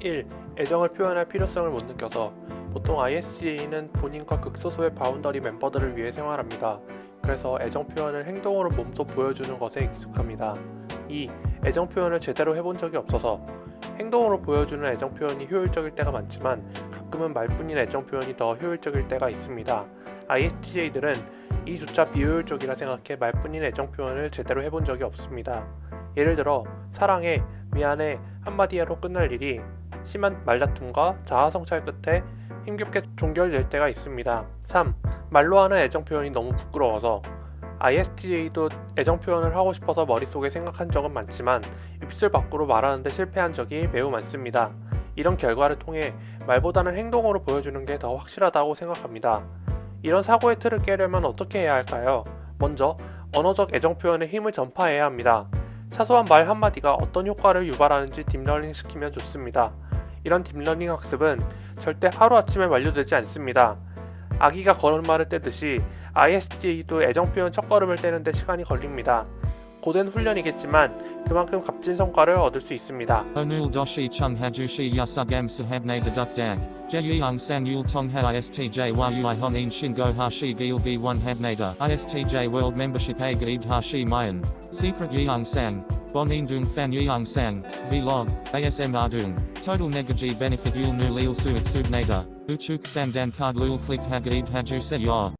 1. 애정을 표현할 필요성을 못 느껴서 보통 ISTJ는 본인과 극소수의 boundary 멤버들을 위해 생활합니다. 그래서 애정 표현을 행동으로 몸소 보여주는 것에 익숙합니다. 2. 애정 표현을 제대로 해본 적이 없어서 행동으로 보여주는 애정 표현이 효율적일 때가 많지만 가끔은 말뿐인 애정 표현이 더 효율적일 때가 있습니다. ISTJ들은 이조차 비효율적이라 생각해 말뿐인 애정 표현을 제대로 해본 적이 없습니다. 예를 들어 사랑해, 미안해 한마디로 끝날 일이 심한 말다툼과 자아성찰 끝에 힘겹게 종결될 때가 있습니다. 3. 말로 하는 애정 표현이 너무 부끄러워서 ISTJ도 애정 표현을 하고 싶어서 머릿속에 생각한 적은 많지만 입술 밖으로 말하는데 실패한 적이 매우 많습니다. 이런 결과를 통해 말보다는 행동으로 보여주는 게 더 확실하다고 생각합니다. 이런 사고의 틀을 깨려면 어떻게 해야 할까요? 먼저 언어적 애정 표현의 힘을 전파해야 합니다. 사소한 말 한마디가 어떤 효과를 유발하는지 딥러닝 시키면 좋습니다. 이런 딥러닝 학습은 절대 하루아침에 완료되지 않습니다. 아기가 걸음마를 떼듯이 ISTJ도 애정 표현 첫걸음을 떼는데 시간이 걸립니다. 고된 훈련이겠지만 그만큼 값진 성과를 얻을 수 있습니다. Onul doshi chung hajushi yasugam sahabne deduk dag. Jeyung sang yul tongha ISTJ ui honin shingo hashi gil v1 habnada. ISTJ world hashi mayan. Secret. Bonin dung fan yeung sang. Vlog. ASM ardung. Total negaji benefit yul nu lil suit subnada. Uchuk sandan card lul click hagaid hajuse ya.